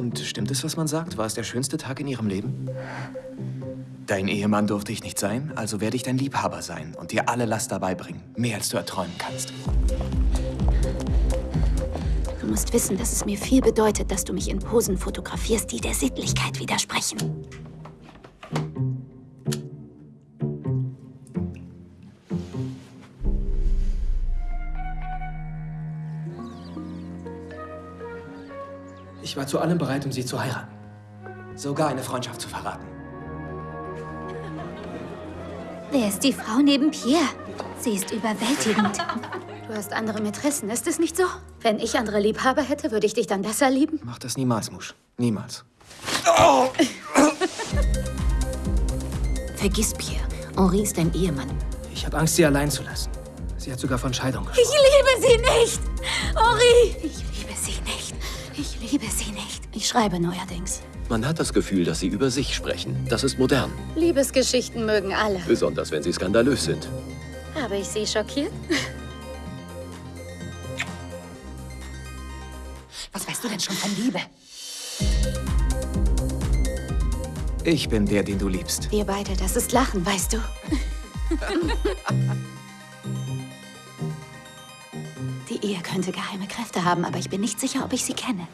Und stimmt es, was man sagt? War es der schönste Tag in ihrem Leben? Dein Ehemann durfte ich nicht sein, also werde ich dein Liebhaber sein und dir alle Last dabei bringen. Mehr als du erträumen kannst. Du musst wissen, dass es mir viel bedeutet, dass du mich in Posen fotografierst, die der Sittlichkeit widersprechen. Ich war zu allem bereit, um sie zu heiraten. Sogar eine Freundschaft zu verraten. Wer ist die Frau neben Pierre? Sie ist überwältigend. Du hast andere Mätressen, ist es nicht so? Wenn ich andere Liebhaber hätte, würde ich dich dann besser lieben? Mach das niemals, Musch. Niemals. Vergiss Pierre. Henri ist dein Ehemann. Ich habe Angst, sie allein zu lassen. Sie hat sogar von Scheidung Ich liebe sie nicht! Henri! Ich schreibe neuerdings. Man hat das Gefühl, dass sie über sich sprechen. Das ist modern. Liebesgeschichten mögen alle. Besonders, wenn sie skandalös sind. Habe ich sie schockiert? Was weißt du denn schon von Liebe? Ich bin der, den du liebst. Wir beide, das ist Lachen, weißt du? Die Ehe könnte geheime Kräfte haben, aber ich bin nicht sicher, ob ich sie kenne.